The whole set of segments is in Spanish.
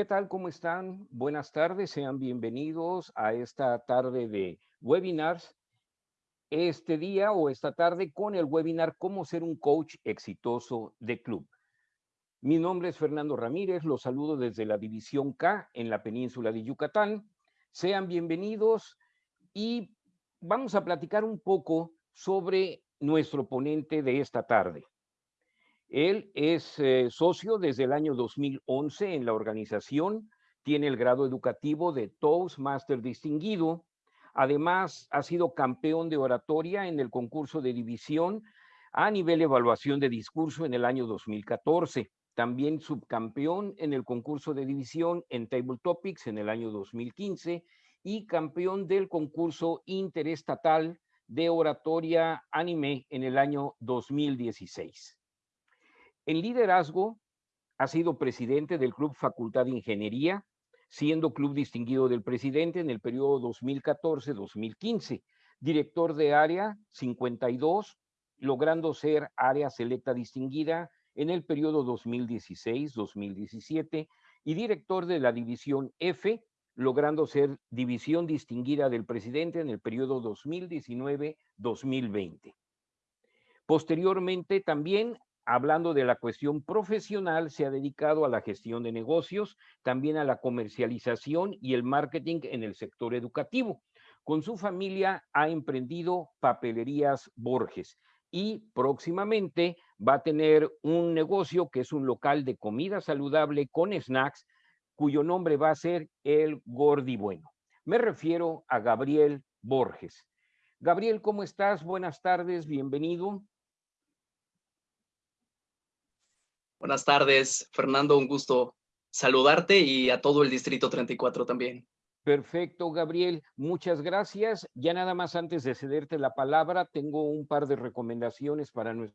¿Qué tal? ¿Cómo están? Buenas tardes, sean bienvenidos a esta tarde de webinars. Este día o esta tarde con el webinar Cómo ser un coach exitoso de club. Mi nombre es Fernando Ramírez, los saludo desde la División K en la península de Yucatán. Sean bienvenidos y vamos a platicar un poco sobre nuestro ponente de esta tarde. Él es eh, socio desde el año 2011 en la organización, tiene el grado educativo de Toastmaster distinguido, además ha sido campeón de oratoria en el concurso de división a nivel evaluación de discurso en el año 2014, también subcampeón en el concurso de división en Table Topics en el año 2015 y campeón del concurso interestatal de oratoria anime en el año 2016. En liderazgo, ha sido presidente del Club Facultad de Ingeniería, siendo club distinguido del presidente en el periodo 2014-2015, director de área 52, logrando ser área selecta distinguida en el periodo 2016-2017 y director de la división F, logrando ser división distinguida del presidente en el periodo 2019-2020. Posteriormente también hablando de la cuestión profesional, se ha dedicado a la gestión de negocios, también a la comercialización y el marketing en el sector educativo. Con su familia ha emprendido Papelerías Borges y próximamente va a tener un negocio que es un local de comida saludable con snacks, cuyo nombre va a ser El Gordi Bueno. Me refiero a Gabriel Borges. Gabriel, ¿cómo estás? Buenas tardes, bienvenido. Buenas tardes, Fernando, un gusto saludarte y a todo el Distrito 34 también. Perfecto, Gabriel. Muchas gracias. Ya nada más antes de cederte la palabra, tengo un par de recomendaciones para nuestro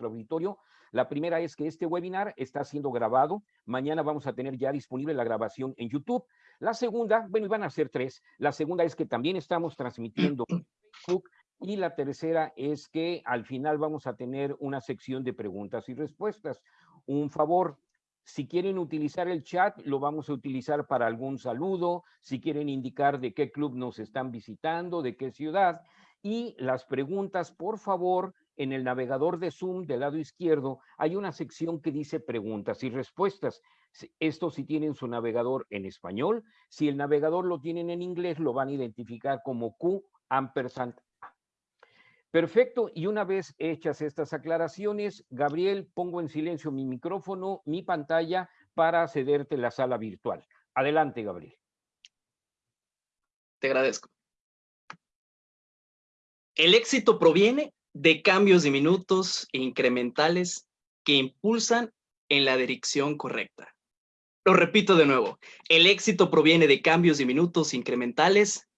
auditorio. La primera es que este webinar está siendo grabado. Mañana vamos a tener ya disponible la grabación en YouTube. La segunda, bueno, iban a ser tres. La segunda es que también estamos transmitiendo en Facebook y la tercera es que al final vamos a tener una sección de preguntas y respuestas. Un favor, si quieren utilizar el chat, lo vamos a utilizar para algún saludo, si quieren indicar de qué club nos están visitando, de qué ciudad. Y las preguntas, por favor, en el navegador de Zoom del lado izquierdo hay una sección que dice preguntas y respuestas. Esto si tienen su navegador en español, si el navegador lo tienen en inglés, lo van a identificar como Q ampersand Perfecto, y una vez hechas estas aclaraciones, Gabriel, pongo en silencio mi micrófono, mi pantalla, para cederte la sala virtual. Adelante, Gabriel. Te agradezco. El éxito proviene de cambios diminutos e incrementales que impulsan en la dirección correcta. Lo repito de nuevo, el éxito proviene de cambios diminutos e incrementales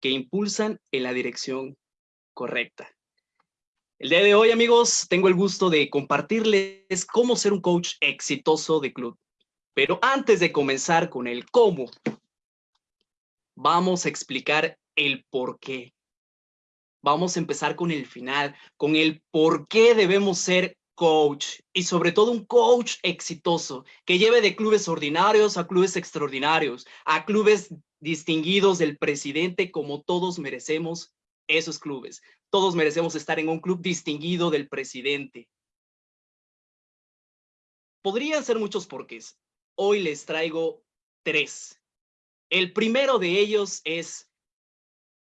que impulsan en la dirección correcta. El día de hoy, amigos, tengo el gusto de compartirles cómo ser un coach exitoso de club. Pero antes de comenzar con el cómo, vamos a explicar el por qué. Vamos a empezar con el final, con el por qué debemos ser coach y sobre todo un coach exitoso que lleve de clubes ordinarios a clubes extraordinarios, a clubes distinguidos del presidente como todos merecemos esos clubes. Todos merecemos estar en un club distinguido del presidente. Podrían ser muchos porqués. Hoy les traigo tres. El primero de ellos es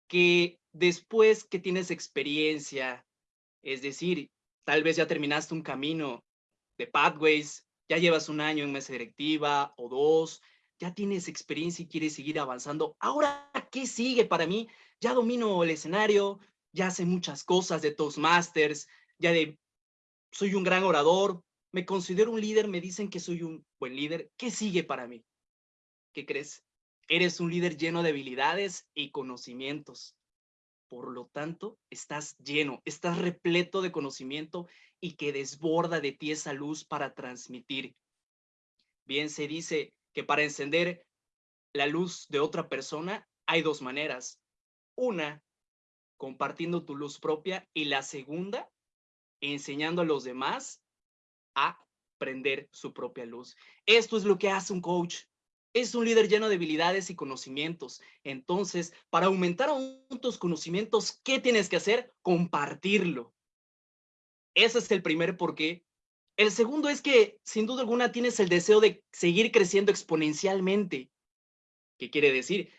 que después que tienes experiencia, es decir, tal vez ya terminaste un camino de Pathways, ya llevas un año en mesa directiva o dos, ya tienes experiencia y quieres seguir avanzando. Ahora, ¿qué sigue para mí? Ya domino el escenario, ya sé muchas cosas de Toastmasters, ya de, soy un gran orador, me considero un líder, me dicen que soy un buen líder. ¿Qué sigue para mí? ¿Qué crees? Eres un líder lleno de habilidades y conocimientos. Por lo tanto, estás lleno, estás repleto de conocimiento y que desborda de ti esa luz para transmitir. Bien se dice que para encender la luz de otra persona hay dos maneras. Una, compartiendo tu luz propia y la segunda, enseñando a los demás a prender su propia luz. Esto es lo que hace un coach. Es un líder lleno de habilidades y conocimientos. Entonces, para aumentar aún tus conocimientos, ¿qué tienes que hacer? Compartirlo. Ese es el primer porqué. El segundo es que, sin duda alguna, tienes el deseo de seguir creciendo exponencialmente. ¿Qué quiere decir?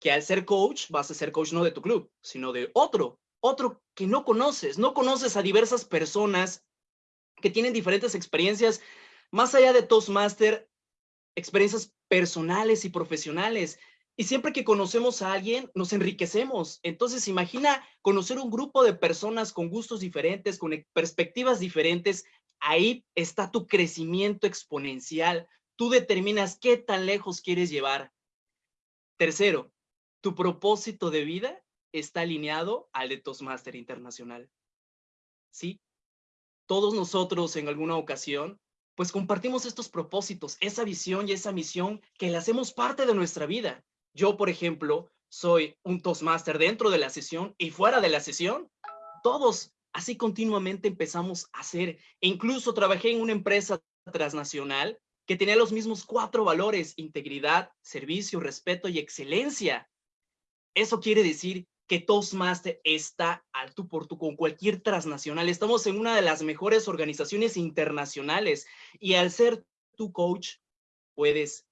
Que al ser coach, vas a ser coach no de tu club, sino de otro, otro que no conoces. No conoces a diversas personas que tienen diferentes experiencias, más allá de Toastmaster, experiencias personales y profesionales. Y siempre que conocemos a alguien, nos enriquecemos. Entonces, imagina conocer un grupo de personas con gustos diferentes, con perspectivas diferentes. Ahí está tu crecimiento exponencial. Tú determinas qué tan lejos quieres llevar. Tercero, tu propósito de vida está alineado al de Toastmaster Internacional. ¿Sí? Todos nosotros en alguna ocasión, pues compartimos estos propósitos, esa visión y esa misión que le hacemos parte de nuestra vida. Yo, por ejemplo, soy un Toastmaster dentro de la sesión y fuera de la sesión. Todos así continuamente empezamos a hacer. E incluso trabajé en una empresa transnacional que tenía los mismos cuatro valores, integridad, servicio, respeto y excelencia. Eso quiere decir que Toastmaster está al tú por tú con cualquier transnacional. Estamos en una de las mejores organizaciones internacionales y al ser tu coach, puedes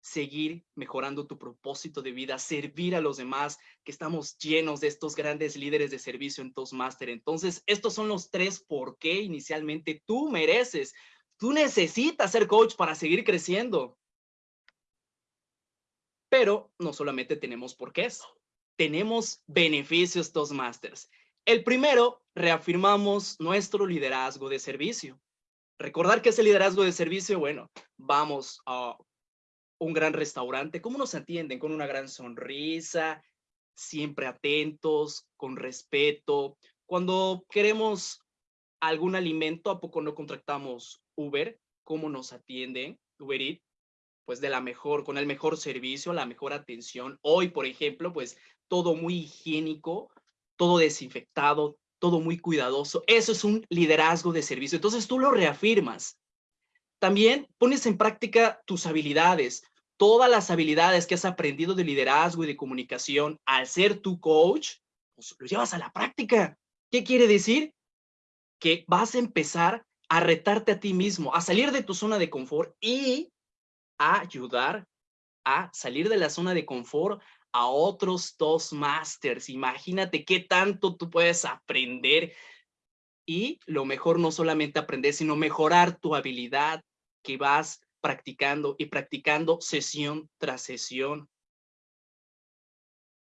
seguir mejorando tu propósito de vida, servir a los demás, que estamos llenos de estos grandes líderes de servicio en Toastmaster. Entonces, estos son los tres por qué inicialmente tú mereces, tú necesitas ser coach para seguir creciendo. Pero no solamente tenemos por qué, tenemos beneficios Toastmasters. El primero, reafirmamos nuestro liderazgo de servicio. Recordar que ese liderazgo de servicio, bueno, vamos a un gran restaurante, ¿cómo nos atienden? Con una gran sonrisa, siempre atentos, con respeto. Cuando queremos algún alimento, ¿a poco no contratamos Uber? ¿Cómo nos atienden? Uber Eats, pues de la mejor, con el mejor servicio, la mejor atención. Hoy, por ejemplo, pues todo muy higiénico, todo desinfectado, todo muy cuidadoso. Eso es un liderazgo de servicio. Entonces tú lo reafirmas. También pones en práctica tus habilidades todas las habilidades que has aprendido de liderazgo y de comunicación al ser tu coach, pues lo llevas a la práctica. ¿Qué quiere decir? Que vas a empezar a retarte a ti mismo, a salir de tu zona de confort y a ayudar a salir de la zona de confort a otros dos masters. Imagínate qué tanto tú puedes aprender y lo mejor no solamente aprender, sino mejorar tu habilidad que vas practicando y practicando sesión tras sesión.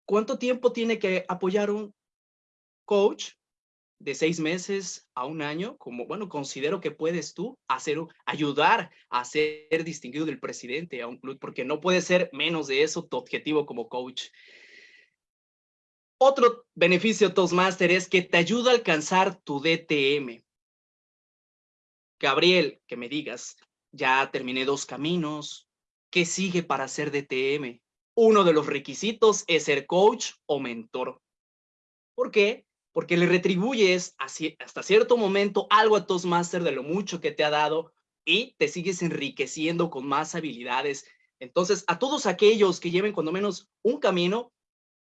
¿Cuánto tiempo tiene que apoyar un coach? De seis meses a un año, como, bueno, considero que puedes tú hacer, ayudar a ser distinguido del presidente a un club, porque no puede ser menos de eso tu objetivo como coach. Otro beneficio Toastmaster es que te ayuda a alcanzar tu DTM. Gabriel, que me digas, ya terminé dos caminos. ¿Qué sigue para ser DTM? Uno de los requisitos es ser coach o mentor. ¿Por qué? Porque le retribuyes hasta cierto momento algo a Toastmaster de lo mucho que te ha dado y te sigues enriqueciendo con más habilidades. Entonces, a todos aquellos que lleven cuando menos un camino,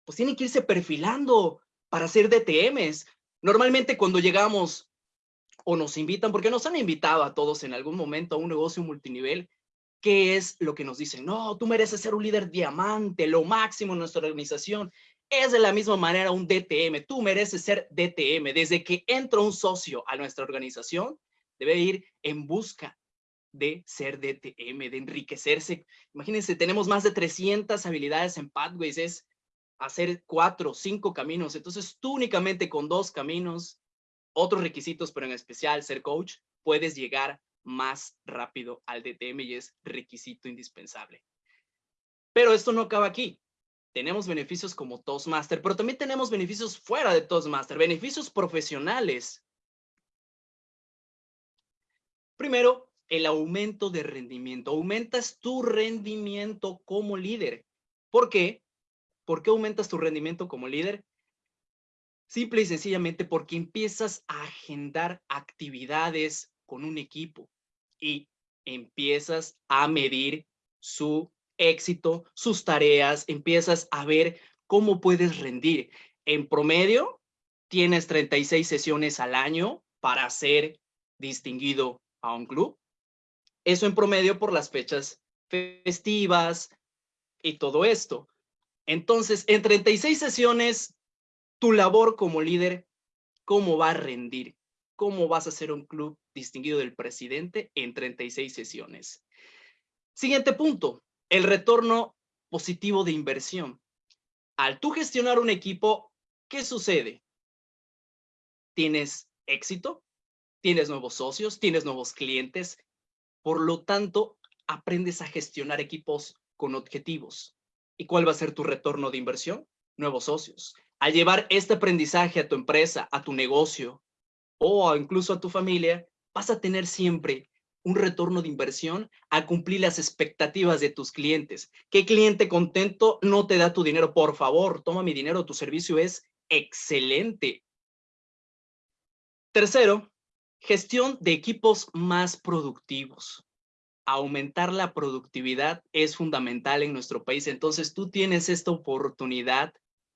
pues tienen que irse perfilando para ser DTMs. Normalmente cuando llegamos o nos invitan, porque nos han invitado a todos en algún momento a un negocio multinivel, ¿qué es lo que nos dicen? No, tú mereces ser un líder diamante, lo máximo en nuestra organización. Es de la misma manera un DTM, tú mereces ser DTM. Desde que entra un socio a nuestra organización, debe ir en busca de ser DTM, de enriquecerse. Imagínense, tenemos más de 300 habilidades en Pathways, es hacer cuatro, cinco caminos. Entonces, tú únicamente con dos caminos otros requisitos, pero en especial ser coach, puedes llegar más rápido al DTM y es requisito indispensable. Pero esto no acaba aquí. Tenemos beneficios como Toastmaster, pero también tenemos beneficios fuera de Toastmaster, beneficios profesionales. Primero, el aumento de rendimiento. Aumentas tu rendimiento como líder. ¿Por qué? ¿Por qué aumentas tu rendimiento como líder? Simple y sencillamente porque empiezas a agendar actividades con un equipo. y empiezas a medir su éxito, sus tareas, empiezas a ver cómo puedes rendir. En promedio, tienes 36 sesiones al año para ser distinguido a un club. Eso en promedio por las fechas festivas y todo esto. Entonces, en 36 sesiones, tu labor como líder, ¿cómo va a rendir? ¿Cómo vas a ser un club distinguido del presidente en 36 sesiones? Siguiente punto, el retorno positivo de inversión. Al tú gestionar un equipo, ¿qué sucede? Tienes éxito, tienes nuevos socios, tienes nuevos clientes, por lo tanto, aprendes a gestionar equipos con objetivos. ¿Y cuál va a ser tu retorno de inversión? Nuevos socios. Al llevar este aprendizaje a tu empresa, a tu negocio o incluso a tu familia, vas a tener siempre un retorno de inversión a cumplir las expectativas de tus clientes. ¿Qué cliente contento no te da tu dinero? Por favor, toma mi dinero, tu servicio es excelente. Tercero, Gestión de equipos más productivos. Aumentar la productividad es fundamental en nuestro país. Entonces, tú tienes esta oportunidad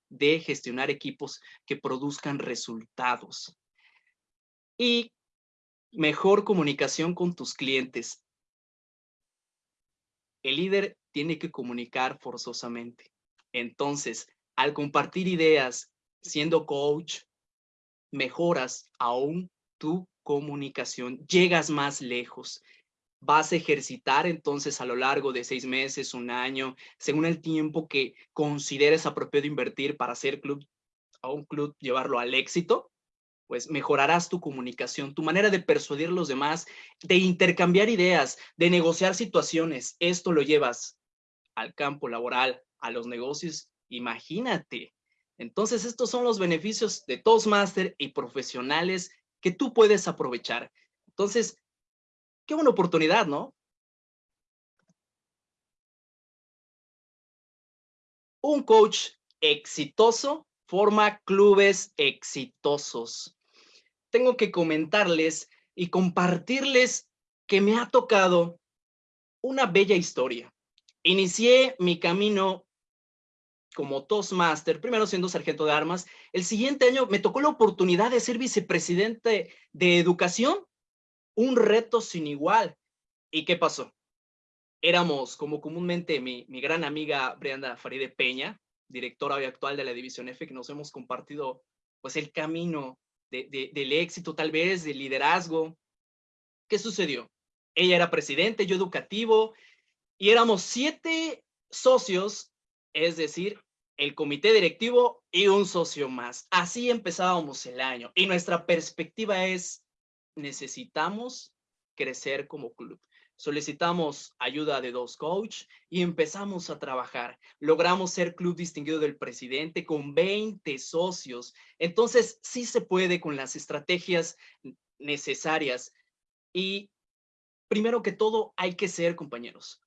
de gestionar equipos que produzcan resultados. Y mejor comunicación con tus clientes. El líder tiene que comunicar forzosamente. Entonces, al compartir ideas, siendo coach, mejoras aún tu comunicación, llegas más lejos. Vas a ejercitar entonces a lo largo de seis meses, un año, según el tiempo que consideres apropiado invertir para hacer club, a un club, llevarlo al éxito, pues mejorarás tu comunicación, tu manera de persuadir a los demás, de intercambiar ideas, de negociar situaciones. Esto lo llevas al campo laboral, a los negocios. Imagínate. Entonces, estos son los beneficios de Toastmaster y profesionales que tú puedes aprovechar. Entonces, qué buena oportunidad, ¿no? Un coach exitoso forma clubes exitosos. Tengo que comentarles y compartirles que me ha tocado una bella historia. Inicié mi camino como Toastmaster, primero siendo sargento de armas. El siguiente año me tocó la oportunidad de ser vicepresidente de educación, un reto sin igual. ¿Y qué pasó? Éramos, como comúnmente, mi, gran amiga Brianda Faride Peña, directora hoy actual de la División F, que nos hemos compartido pues el camino de, del éxito, tal vez, del liderazgo. ¿Qué sucedió? Ella era presidente, yo educativo, y éramos siete socios, es decir, el comité directivo y un socio más. Así empezábamos el año y nuestra perspectiva es, necesitamos crecer como club. Solicitamos ayuda de dos coach y empezamos a trabajar. Logramos ser club distinguido del presidente con 20 socios. Entonces, sí se puede con las estrategias necesarias. Y primero que todo, hay que ser compañeros.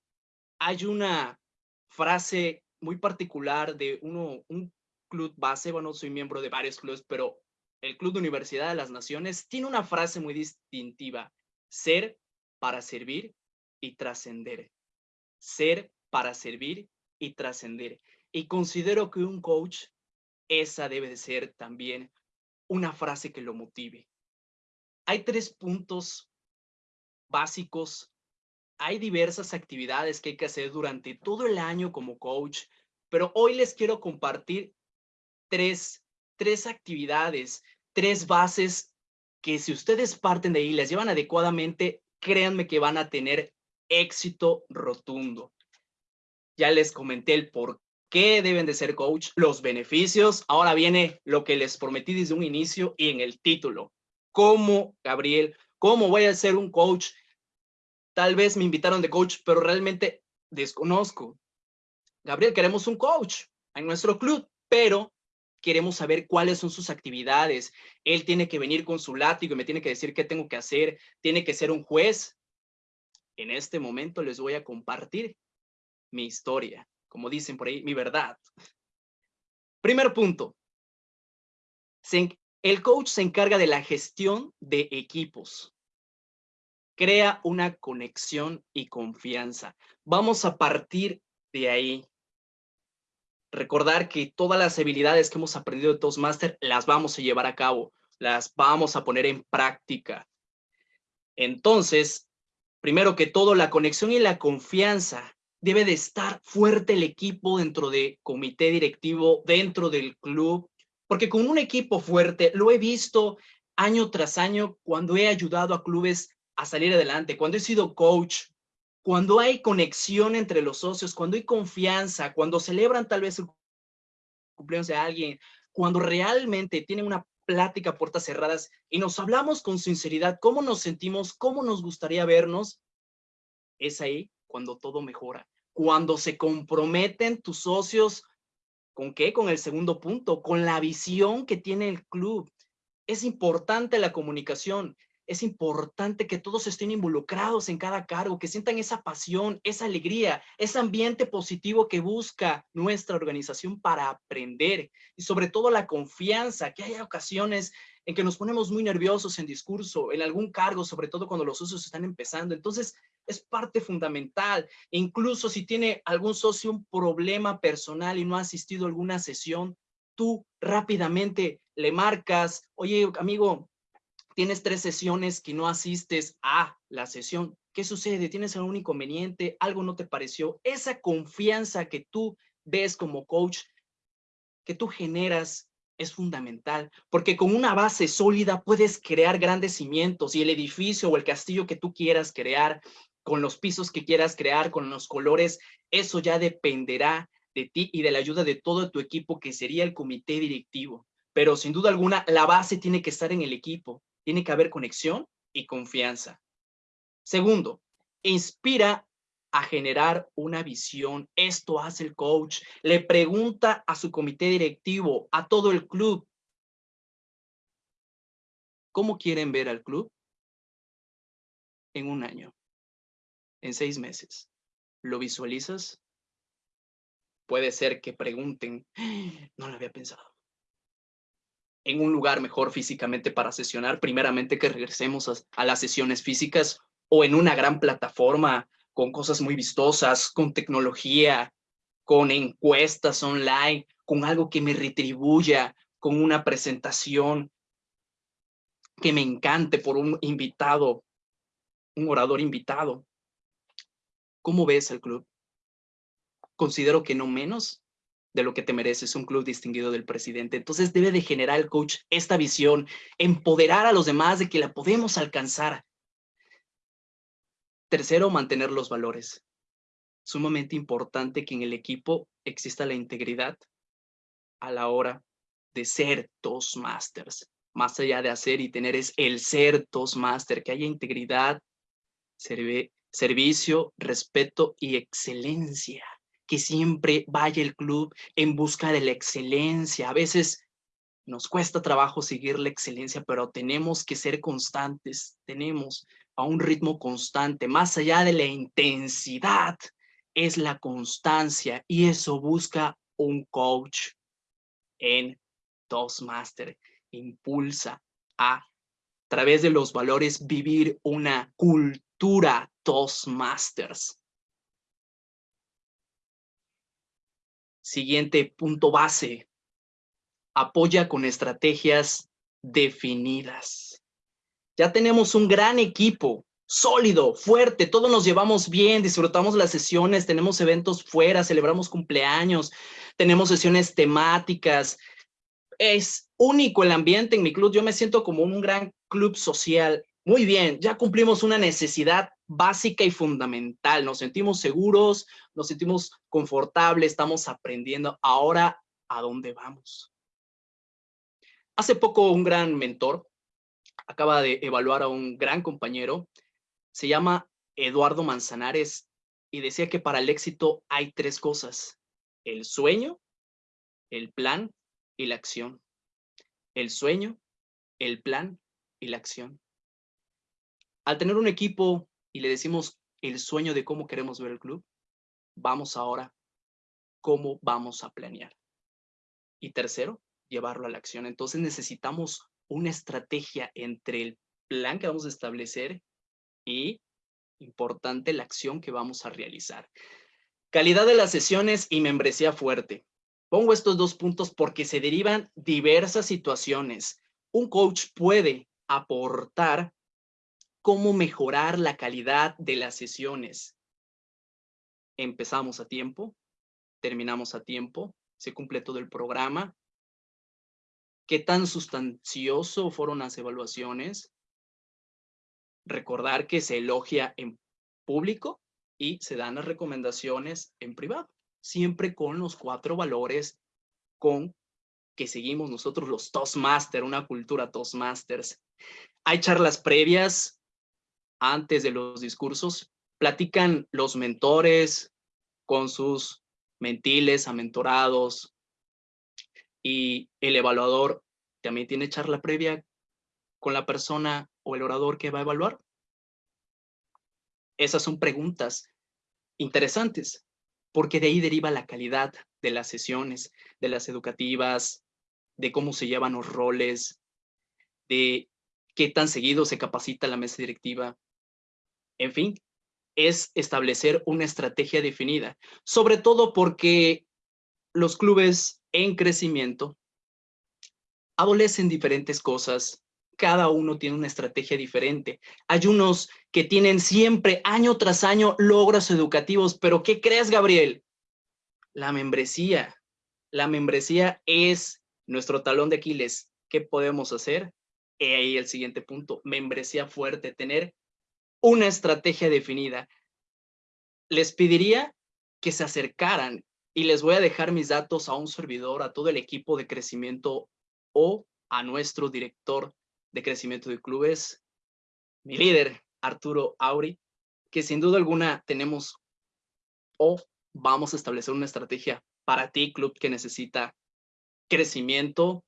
Hay una frase muy particular de uno, un club base, bueno, soy miembro de varios clubes, pero el Club de Universidad de las Naciones tiene una frase muy distintiva, ser para servir y trascender. Ser para servir y trascender. Y considero que un coach, esa debe de ser también una frase que lo motive. Hay tres puntos básicos hay diversas actividades que hay que hacer durante todo el año como coach, pero hoy les quiero compartir tres, tres actividades, tres bases que si ustedes parten de ahí las llevan adecuadamente, créanme que van a tener éxito rotundo. Ya les comenté el por qué deben de ser coach, los beneficios. Ahora viene lo que les prometí desde un inicio y en el título. ¿Cómo, Gabriel? ¿Cómo voy a ser un coach Tal vez me invitaron de coach, pero realmente desconozco. Gabriel, queremos un coach en nuestro club, pero queremos saber cuáles son sus actividades. Él tiene que venir con su látigo y me tiene que decir qué tengo que hacer. Tiene que ser un juez. En este momento les voy a compartir mi historia, como dicen por ahí, mi verdad. Primer punto. el coach se encarga de la gestión de equipos. crea una conexión y confianza. Vamos a partir de ahí. Recordar que todas las habilidades que hemos aprendido de Toastmaster las vamos a llevar a cabo, las vamos a poner en práctica. Entonces, primero que todo, la conexión y la confianza. Debe de estar fuerte el equipo dentro del comité directivo, dentro del club, porque con un equipo fuerte, lo he visto año tras año cuando he ayudado a clubes a salir adelante, cuando he sido coach, cuando hay conexión entre los socios, cuando hay confianza, cuando celebran tal vez el cumpleaños de alguien, cuando realmente tienen una plática a puertas cerradas y nos hablamos con sinceridad, cómo nos sentimos, cómo nos gustaría vernos, es ahí cuando todo mejora. Cuando se comprometen tus socios, ¿con qué? Con el segundo punto, con la visión que tiene el club. Es importante la comunicación, es importante que todos estén involucrados en cada cargo, que sientan esa pasión, esa alegría, ese ambiente positivo que busca nuestra organización para aprender y sobre todo la confianza, que haya ocasiones en que nos ponemos muy nerviosos en discurso, en algún cargo, sobre todo cuando los socios están empezando. Entonces, es parte fundamental. incluso si tiene algún socio un problema personal y no ha asistido a alguna sesión, tú rápidamente le marcas, oye, amigo, tienes tres sesiones que no asistes a la sesión. ¿Qué sucede? ¿Tienes algún inconveniente? ¿Algo no te pareció? Esa confianza que tú ves como coach, que tú generas es fundamental, porque con una base sólida puedes crear grandes cimientos y el edificio o el castillo que tú quieras crear, con los pisos que quieras crear, con los colores, eso ya dependerá de ti y de la ayuda de todo tu equipo, que sería el comité directivo. Pero sin duda alguna, la base tiene que estar en el equipo, tiene que haber conexión y confianza. Segundo, inspira a generar una visión. Esto hace el coach. Le pregunta a su comité directivo, a todo el club, ¿cómo quieren ver al club? En un año, en seis meses. ¿Lo visualizas? Puede ser que pregunten, no lo había pensado. En un lugar mejor físicamente para sesionar, primeramente que regresemos a, a las sesiones físicas o en una gran plataforma con cosas muy vistosas, con tecnología, con encuestas online, con algo que me retribuya, con una presentación que me encante por un invitado, un orador invitado. ¿Cómo ves el club? Considero que no menos de lo que te mereces, un club distinguido del presidente. Entonces debe de generar el coach esta visión, empoderar a los demás de que la podemos alcanzar, Tercero, mantener los valores. Sumamente importante que en el equipo exista la integridad a la hora de ser Toastmasters. Más allá de hacer y tener es el ser Toastmaster, que haya integridad, servicio, respeto y excelencia. Que siempre vaya el club en busca de la excelencia. A veces nos cuesta trabajo seguir la excelencia, pero tenemos que ser constantes, tenemos a un ritmo constante, más allá de la intensidad, es la constancia y eso busca un coach en Toastmaster. Impulsa a, través de los valores, vivir una cultura Toastmasters. Siguiente punto base. Apoya con estrategias definidas. Ya tenemos un gran equipo, sólido, fuerte, todos nos llevamos bien, disfrutamos las sesiones, tenemos eventos fuera, celebramos cumpleaños, tenemos sesiones temáticas. Es único el ambiente en mi club, yo me siento como un gran club social. Muy bien, ya cumplimos una necesidad básica y fundamental. Nos sentimos seguros, nos sentimos confortables, estamos aprendiendo. Ahora, ¿a dónde vamos? Hace poco un gran mentor, acaba de evaluar a un gran compañero, se llama Eduardo Manzanares, y decía que para el éxito hay tres cosas, el sueño, el plan y la acción. El sueño, el plan y la acción. Al tener un equipo y le decimos el sueño de cómo queremos ver el club, vamos ahora cómo vamos a planear. Y tercero, llevarlo a la acción. Entonces necesitamos una estrategia entre el plan que vamos a establecer y, importante, la acción que vamos a realizar. Calidad de las sesiones y membresía fuerte. Pongo estos dos puntos porque se derivan diversas situaciones. Un coach puede aportar cómo mejorar la calidad de las sesiones. Empezamos a tiempo, terminamos a tiempo, se cumple todo el programa. ¿Qué tan sustancioso fueron las evaluaciones? Recordar que se elogia en público y se dan las recomendaciones en privado, siempre con los cuatro valores con que seguimos nosotros los Toastmasters, una cultura Toastmasters. Hay charlas previas antes de los discursos, platican los mentores con sus mentiles, amentorados, y el evaluador también tiene charla previa con la persona o el orador que va a evaluar. Esas son preguntas interesantes, porque de ahí deriva la calidad de las sesiones, de las educativas, de cómo se llevan los roles, de qué tan seguido se capacita la mesa directiva. En fin, es establecer una estrategia definida, sobre todo porque los clubes en crecimiento adolecen diferentes cosas, cada uno tiene una estrategia diferente. Hay unos que tienen siempre, año tras año, logros educativos, pero ¿qué crees, Gabriel? La membresía. La membresía es nuestro talón de Aquiles. ¿Qué podemos hacer? Y ahí el siguiente punto, membresía fuerte, tener una estrategia definida. Les pediría que se acercaran y les voy a dejar mis datos a un servidor, a todo el equipo de crecimiento o a nuestro director de crecimiento de clubes, mi líder, Arturo Auri, que sin duda alguna tenemos o vamos a establecer una estrategia para ti, club que necesita crecimiento,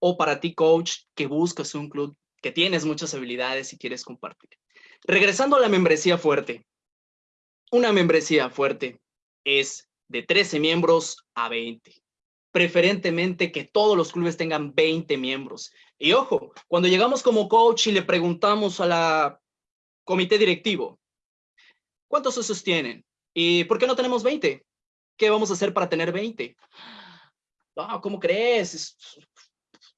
o para ti, coach, que buscas un club que tienes muchas habilidades y quieres compartir. Regresando a la membresía fuerte. Una membresía fuerte es de 13 miembros a 20 preferentemente que todos los clubes tengan 20 miembros. Y ojo, cuando llegamos como coach y le preguntamos a la comité directivo, ¿cuántos socios tienen? ¿Y por qué no tenemos 20? ¿Qué vamos a hacer para tener 20? No, ¿cómo crees?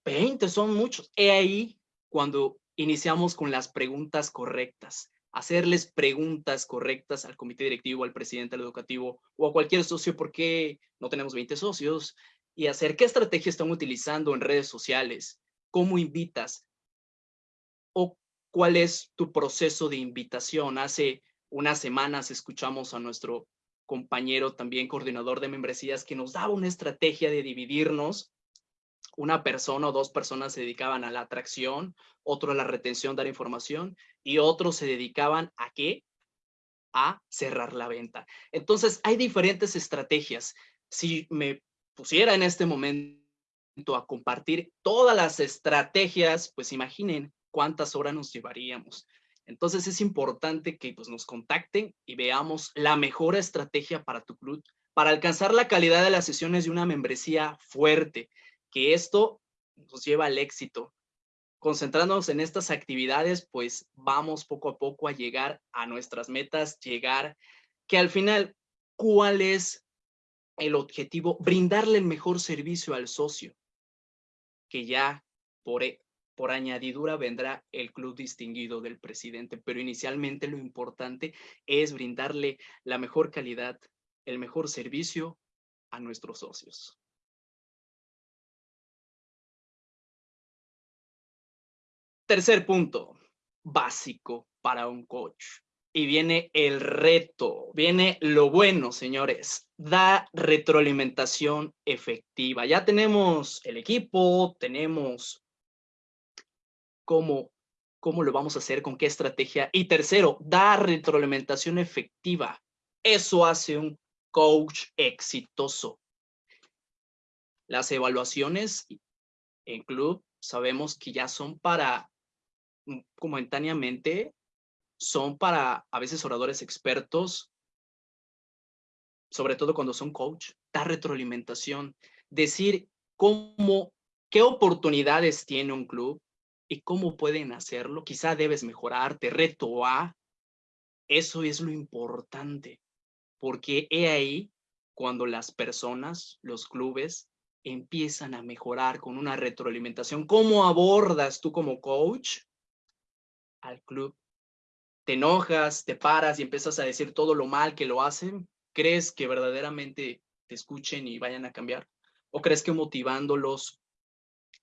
20 son muchos. He ahí cuando iniciamos con las preguntas correctas. Hacerles preguntas correctas al comité directivo, al presidente del educativo o a cualquier socio, ¿por qué no tenemos 20 socios? y hacer qué estrategia están utilizando en redes sociales, cómo invitas o cuál es tu proceso de invitación. Hace unas semanas escuchamos a nuestro compañero también coordinador de membresías que nos daba una estrategia de dividirnos. Una persona o dos personas se dedicaban a la atracción, otro a la retención, dar información y otros se dedicaban a qué? A cerrar la venta. Entonces hay diferentes estrategias. Si me pusiera en este momento a compartir todas las estrategias, pues imaginen cuántas horas nos llevaríamos. Entonces es importante que pues, nos contacten y veamos la mejor estrategia para tu club, para alcanzar la calidad de las sesiones de una membresía fuerte, que esto nos lleva al éxito. Concentrándonos en estas actividades, pues vamos poco a poco a llegar a nuestras metas, llegar que al final, ¿cuál es el objetivo, brindarle el mejor servicio al socio, que ya por, e, por añadidura vendrá el club distinguido del presidente, pero inicialmente lo importante es brindarle la mejor calidad, el mejor servicio a nuestros socios. Tercer punto, básico para un coach. Y viene el reto, viene lo bueno, señores. Da retroalimentación efectiva. Ya tenemos el equipo, tenemos cómo, cómo lo vamos a hacer, con qué estrategia. Y tercero, da retroalimentación efectiva. Eso hace un coach exitoso. Las evaluaciones en club sabemos que ya son para momentáneamente son para a veces oradores expertos, sobre todo cuando son coach, dar retroalimentación, decir cómo, qué oportunidades tiene un club y cómo pueden hacerlo. Quizá debes mejorarte, reto A, Eso es lo importante, porque he ahí cuando las personas, los clubes, empiezan a mejorar con una retroalimentación. ¿Cómo abordas tú como coach al club? ¿Te enojas, te paras y empiezas a decir todo lo mal que lo hacen? ¿Crees que verdaderamente te escuchen y vayan a cambiar? ¿O crees que motivándolos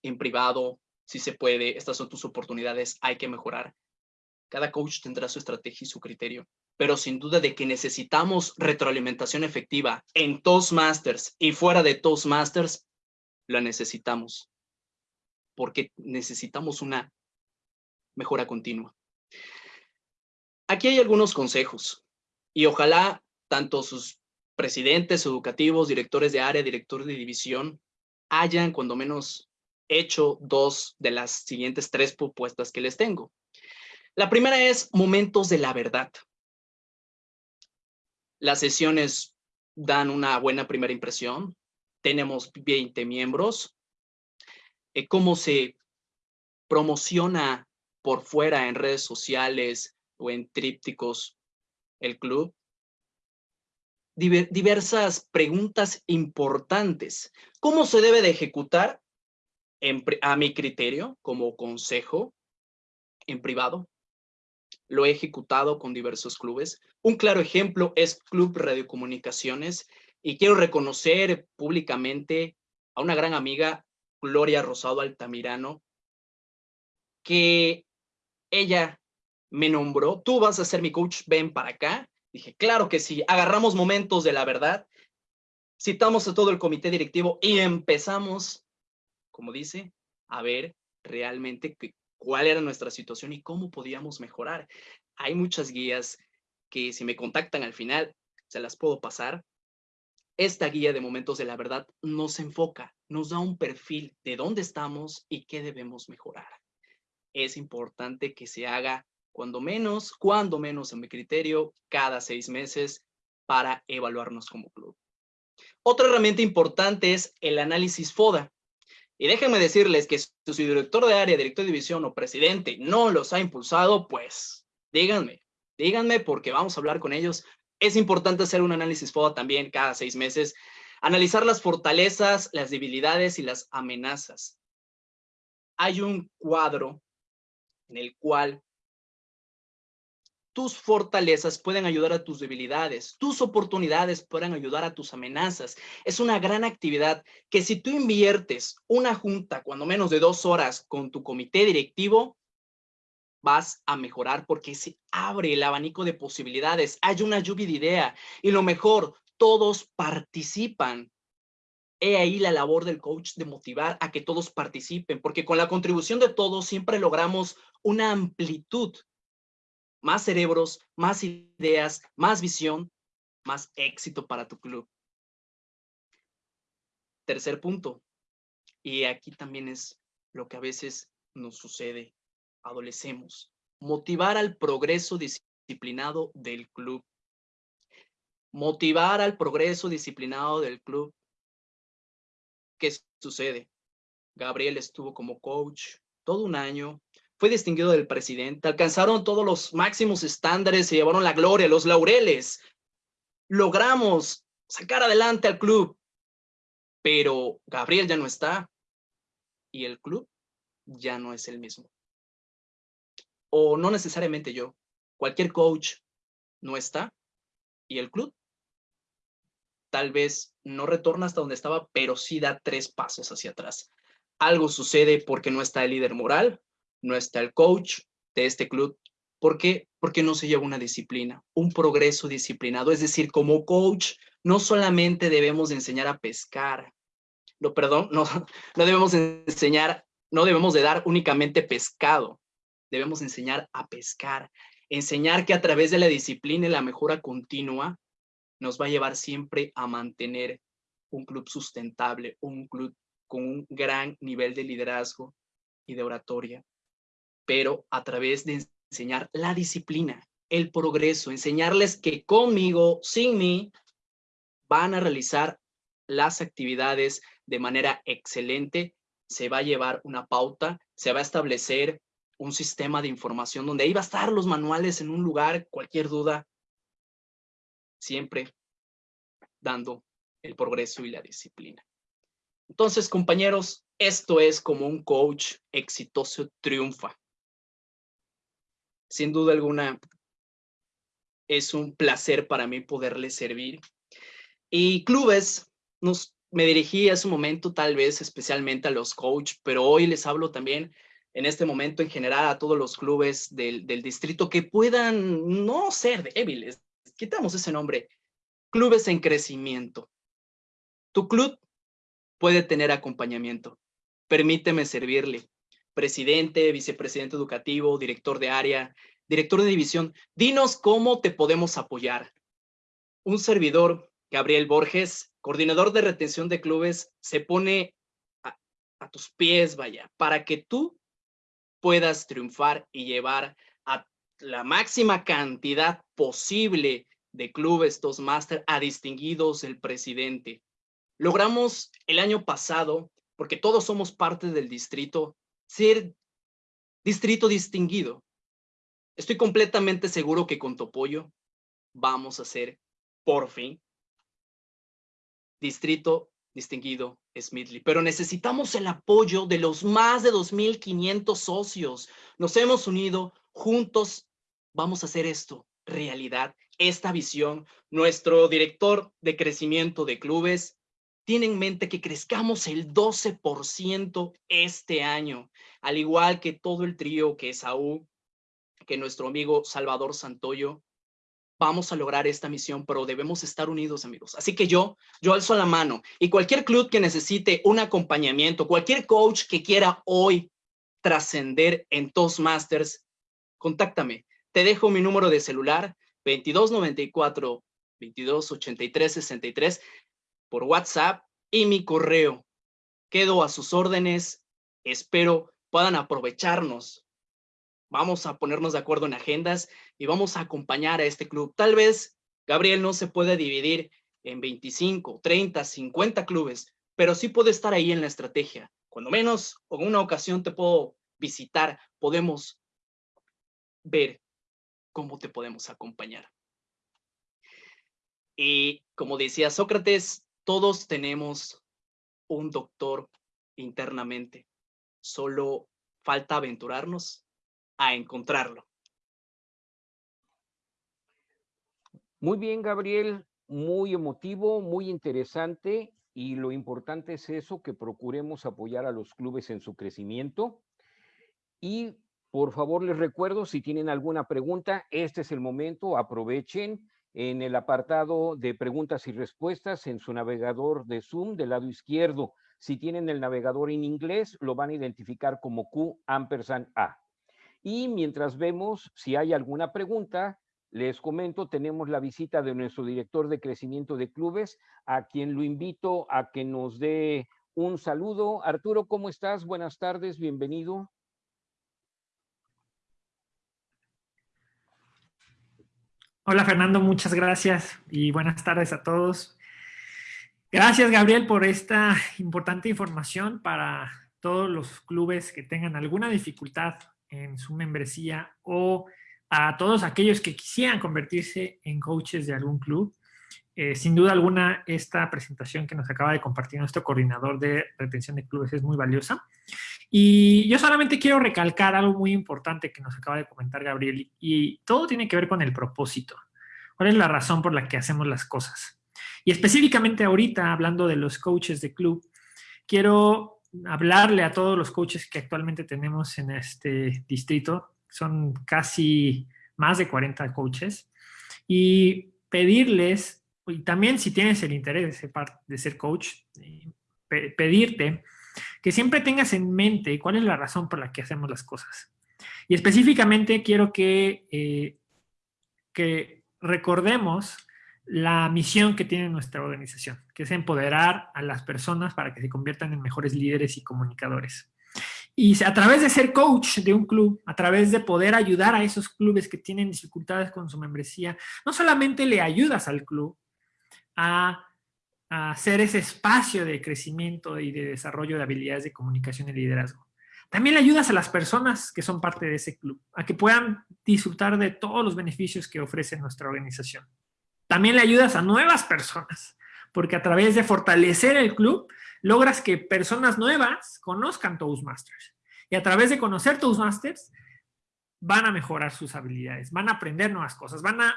en privado, si se puede, estas son tus oportunidades, hay que mejorar? Cada coach tendrá su estrategia y su criterio, pero sin duda de que necesitamos retroalimentación efectiva en Toastmasters y fuera de Toastmasters, la necesitamos, porque necesitamos una mejora continua. Aquí hay algunos consejos y ojalá tanto sus presidentes educativos, directores de área, directores de división, hayan cuando menos hecho dos de las siguientes tres propuestas que les tengo. La primera es momentos de la verdad. Las sesiones dan una buena primera impresión. Tenemos 20 miembros. Eh, ¿Cómo se promociona por fuera en redes sociales o en trípticos el club? diversas preguntas importantes. ¿Cómo se debe de ejecutar a mi criterio como consejo en privado? Lo he ejecutado con diversos clubes. Un claro ejemplo es Club Radiocomunicaciones y quiero reconocer públicamente a una gran amiga, Gloria Rosado Altamirano, que ella me nombró, tú vas a ser mi coach, ven para acá. Dije, claro que sí, agarramos momentos de la verdad, citamos a todo el comité directivo y empezamos, como dice, a ver realmente cuál era nuestra situación y cómo podíamos mejorar. Hay muchas guías que si me contactan al final, se las puedo pasar. Esta guía de momentos de la verdad nos enfoca, nos da un perfil de dónde estamos y qué debemos mejorar. Es importante que se haga cuando menos, cuando menos en mi criterio, cada seis meses para evaluarnos como club. Otra herramienta importante es el análisis FODA. Y déjenme decirles que si su director de área, director de división o presidente no los ha impulsado, pues díganme, díganme porque vamos a hablar con ellos. Es importante hacer un análisis FODA también cada seis meses, analizar las fortalezas, las debilidades y las amenazas. Hay un cuadro en el cual tus fortalezas pueden ayudar a tus debilidades, tus oportunidades pueden ayudar a tus amenazas. Es una gran actividad que si tú inviertes una junta, cuando menos de dos horas, con tu comité directivo, vas a mejorar porque se abre el abanico de posibilidades, hay una lluvia de idea y lo mejor, todos participan. He ahí la labor del coach de motivar a que todos participen, porque con la contribución de todos siempre logramos una amplitud más cerebros, más ideas, más visión, más éxito para tu club. Tercer punto, y aquí también es lo que a veces nos sucede, adolecemos, motivar al progreso disciplinado del club. Motivar al progreso disciplinado del club. ¿Qué sucede? Gabriel estuvo como coach todo un año, fue distinguido del presidente, alcanzaron todos los máximos estándares, se llevaron la gloria, los laureles. Logramos sacar adelante al club, pero Gabriel ya no está y el club ya no es el mismo. O no necesariamente yo, cualquier coach no está y el club tal vez no retorna hasta donde estaba, pero sí da tres pasos hacia atrás. Algo sucede porque no está el líder moral, no está el coach de este club. ¿Por qué? Porque no se lleva una disciplina, un progreso disciplinado. Es decir, como coach, no solamente debemos enseñar a pescar, no, perdón, no, no debemos enseñar, no debemos de dar únicamente pescado, debemos enseñar a pescar, enseñar que a través de la disciplina y la mejora continua nos va a llevar siempre a mantener un club sustentable, un club con un gran nivel de liderazgo y de oratoria pero a través de enseñar la disciplina, el progreso, enseñarles que conmigo, sin mí, van a realizar las actividades de manera excelente, se va a llevar una pauta, se va a establecer un sistema de información donde ahí va a estar los manuales en un lugar, cualquier duda, siempre dando el progreso y la disciplina. Entonces, compañeros, esto es como un coach exitoso triunfa. Sin duda alguna, es un placer para mí poderles servir. Y clubes, nos, me dirigí a ese momento tal vez especialmente a los coach, pero hoy les hablo también en este momento en general a todos los clubes del, del distrito que puedan no ser débiles. Quitamos ese nombre. Clubes en crecimiento. Tu club puede tener acompañamiento. Permíteme servirle. Presidente, vicepresidente educativo, director de área, director de división, dinos cómo te podemos apoyar. Un servidor, Gabriel Borges, coordinador de retención de clubes, se pone a, tus pies, vaya, para que tú puedas triunfar y llevar a la máxima cantidad posible de clubes Toastmaster a distinguidos el presidente. Logramos el año pasado, porque todos somos parte del distrito, ser distrito distinguido. Estoy completamente seguro que con tu apoyo vamos a ser, por fin, distrito distinguido Smithly. Pero necesitamos el apoyo de los más de 2.500 socios. Nos hemos unido, juntos vamos a hacer esto realidad, esta visión. Nuestro director de crecimiento de clubes tiene en mente que crezcamos el 12% este año, al igual que todo el trío que es AU, que nuestro amigo Salvador Santoyo, vamos a lograr esta misión, pero debemos estar unidos, amigos. Así que yo, yo alzo la mano y cualquier club que necesite un acompañamiento, cualquier coach que quiera hoy trascender en Toastmasters, contáctame. Te dejo mi número de celular, 2294 2283 63 por WhatsApp y mi correo. Quedo a sus órdenes. Espero puedan aprovecharnos vamos a ponernos de acuerdo en agendas y vamos a acompañar a este club. Tal vez, Gabriel, no se puede dividir en 25, 30, 50 clubes, pero sí puede estar ahí en la estrategia. Cuando menos, en una ocasión te puedo visitar, podemos ver cómo te podemos acompañar. Y como decía Sócrates, todos tenemos un doctor internamente. Solo falta aventurarnos a encontrarlo. Muy bien, Gabriel, muy emotivo, muy interesante y lo importante es eso, que procuremos apoyar a los clubes en su crecimiento. Y por favor les recuerdo, si tienen alguna pregunta, este es el momento, aprovechen en el apartado de preguntas y respuestas en su navegador de Zoom del lado izquierdo. Si tienen el navegador en inglés, lo van a identificar como Q ampersand A. Y mientras vemos si hay alguna pregunta, les comento, tenemos la visita de nuestro director de crecimiento de clubes, a quien lo invito a que nos dé un saludo. Arturo, ¿cómo estás? Buenas tardes, bienvenido. Hola Fernando, muchas gracias y buenas tardes a todos. Gracias Gabriel por esta importante información para todos los clubes que tengan alguna dificultad en su membresía o a todos aquellos que quisieran convertirse en coaches de algún club. Eh, sin duda alguna, esta presentación que nos acaba de compartir nuestro coordinador de retención de clubes es muy valiosa. Y yo solamente quiero recalcar algo muy importante que nos acaba de comentar Gabriel, y todo tiene que ver con el propósito. ¿Cuál es la razón por la que hacemos las cosas? Y específicamente ahorita, hablando de los coaches de club, quiero hablarle a todos los coaches que actualmente tenemos en este distrito, son casi más de 40 coaches, y pedirles, y también si tienes el interés de ser, de ser coach, eh, pedirte que siempre tengas en mente cuál es la razón por la que hacemos las cosas. Y específicamente quiero que, eh, que recordemos la misión que tiene nuestra organización, que es empoderar a las personas para que se conviertan en mejores líderes y comunicadores. Y a través de ser coach de un club, a través de poder ayudar a esos clubes que tienen dificultades con su membresía, no solamente le ayudas al club a, a hacer ese espacio de crecimiento y de desarrollo de habilidades de comunicación y liderazgo, También le ayudas a las personas que son parte de ese club, a que puedan disfrutar de todos los beneficios que ofrece nuestra organización. También le ayudas a nuevas personas, porque a través de fortalecer el club, logras que personas nuevas conozcan Toastmasters. Y a través de conocer Toastmasters, van a mejorar sus habilidades, van a aprender nuevas cosas, van a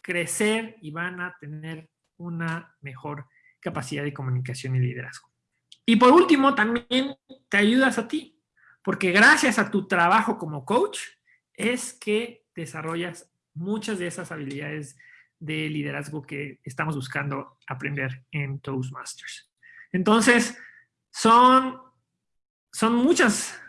crecer y van a tener una mejor capacidad de comunicación y liderazgo. Y por último, también te ayudas a ti, porque gracias a tu trabajo como coach es que desarrollas muchas de esas habilidades de liderazgo que estamos buscando aprender en Toastmasters. Entonces, son, son muchas,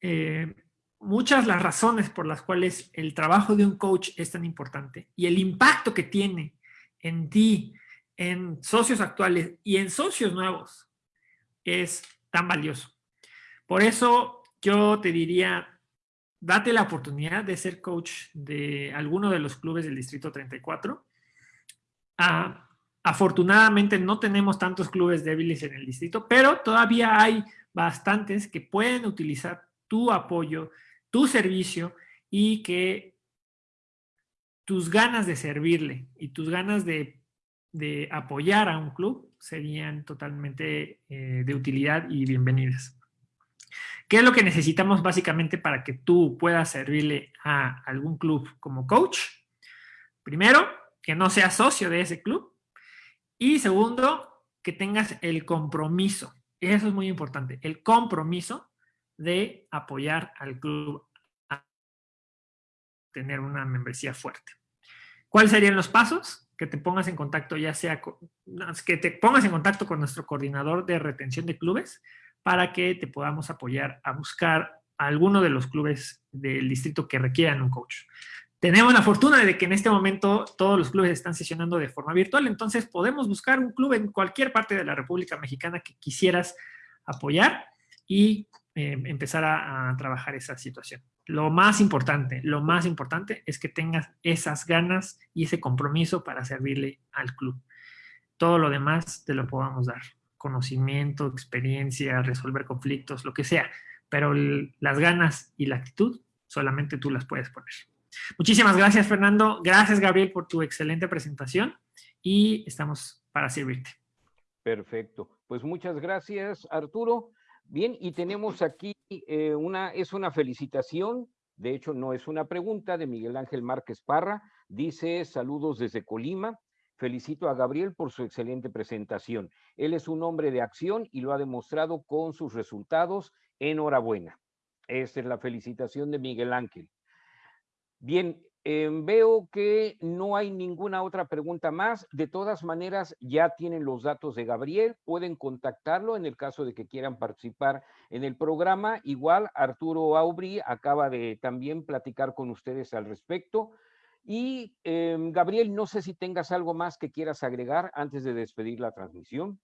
eh, muchas las razones por las cuales el trabajo de un coach es tan importante y el impacto que tiene en ti, en socios actuales y en socios nuevos es tan valioso. Por eso yo te diría, date la oportunidad de ser coach de alguno de los clubes del Distrito 34. Ah, afortunadamente no tenemos tantos clubes débiles en el distrito, pero todavía hay bastantes que pueden utilizar tu apoyo, tu servicio y que tus ganas de servirle y tus ganas de, de apoyar a un club serían totalmente eh, de utilidad y bienvenidas. ¿Qué es lo que necesitamos básicamente para que tú puedas servirle a algún club como coach? Primero, que no seas socio de ese club. Y segundo, que tengas el compromiso. Eso es muy importante. El compromiso de apoyar al club a tener una membresía fuerte. ¿Cuáles serían los pasos? Que te pongas en contacto, ya sea que te pongas en contacto con nuestro coordinador de retención de clubes para que te podamos apoyar a buscar a alguno de los clubes del distrito que requieran un coach. Tenemos la fortuna de que en este momento todos los clubes están sesionando de forma virtual, entonces podemos buscar un club en cualquier parte de la República Mexicana que quisieras apoyar y eh, empezar a trabajar esa situación. Lo más importante, lo más importante es que tengas esas ganas y ese compromiso para servirle al club. Todo lo demás te lo podamos dar. Conocimiento, experiencia, resolver conflictos, lo que sea. Pero las ganas y la actitud solamente tú las puedes poner. Muchísimas gracias, Fernando. Gracias, Gabriel, por tu excelente presentación y estamos para servirte. Perfecto. Pues muchas gracias, Arturo. Bien, y tenemos aquí eh, una, es una felicitación, de hecho no es una pregunta, de Miguel Ángel Márquez Parra. Dice, saludos desde Colima. Felicito a Gabriel por su excelente presentación. Él es un hombre de acción y lo ha demostrado con sus resultados. Enhorabuena. Esta es la felicitación de Miguel Ángel. Bien, Em, veo que no hay ninguna otra pregunta más. De todas maneras, ya tienen los datos de Gabriel. Pueden contactarlo en el caso de que quieran participar en el programa. Igual, Arturo Aubry acaba de también platicar con ustedes al respecto. Y em, Gabriel, no sé si tengas algo más que quieras agregar antes de despedir la transmisión.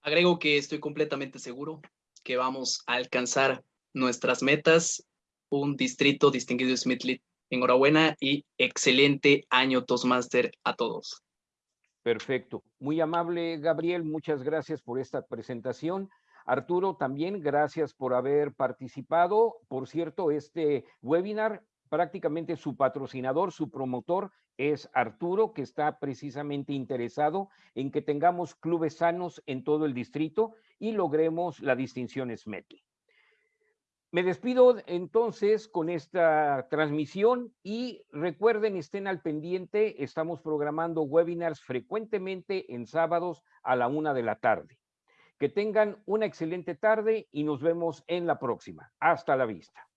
Agrego que estoy completamente seguro que vamos a alcanzar nuestras metas un distrito distinguido Smith Enhorabuena y excelente año Toastmaster a todos. Perfecto. Muy amable, Gabriel. Muchas gracias por esta presentación. Arturo, también gracias por haber participado. Por cierto, este webinar, prácticamente su patrocinador, su promotor es Arturo, que está precisamente interesado en que tengamos clubes sanos en todo el distrito y logremos la distinción SMETI. Me despido entonces con esta transmisión y recuerden, estén al pendiente, estamos programando webinars frecuentemente en sábados a la una de la tarde. Que tengan una excelente tarde y nos vemos en la próxima. Hasta la vista.